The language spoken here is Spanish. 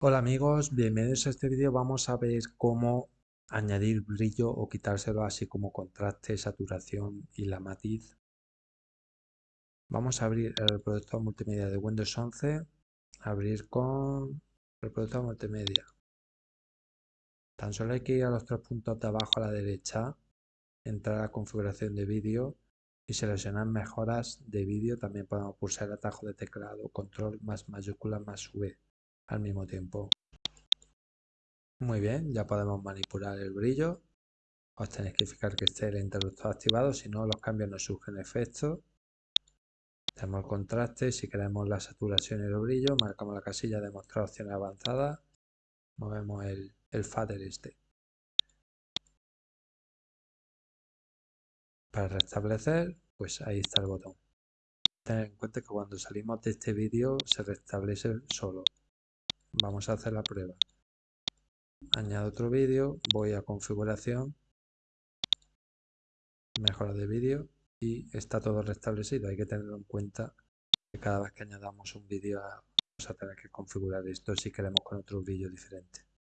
Hola amigos, bienvenidos a este vídeo. Vamos a ver cómo añadir brillo o quitárselo, así como contraste, saturación y la matiz. Vamos a abrir el reproductor multimedia de Windows 11, abrir con reproductor multimedia. Tan solo hay que ir a los tres puntos de abajo a la derecha, entrar a configuración de vídeo y seleccionar mejoras de vídeo. También podemos pulsar el atajo de teclado, control más mayúscula más V al mismo tiempo. Muy bien, ya podemos manipular el brillo. Os tenéis que fijar que esté el interruptor activado, si no los cambios no surgen efectos. Tenemos el contraste, si queremos la saturación y el brillo, marcamos la casilla de mostrar opciones avanzadas, movemos el, el fader este. Para restablecer, pues ahí está el botón. Tener en cuenta que cuando salimos de este vídeo se restablece solo. Vamos a hacer la prueba. Añado otro vídeo, voy a configuración, mejora de vídeo y está todo restablecido. Hay que tenerlo en cuenta que cada vez que añadamos un vídeo vamos a tener que configurar esto si queremos con otro vídeo diferente.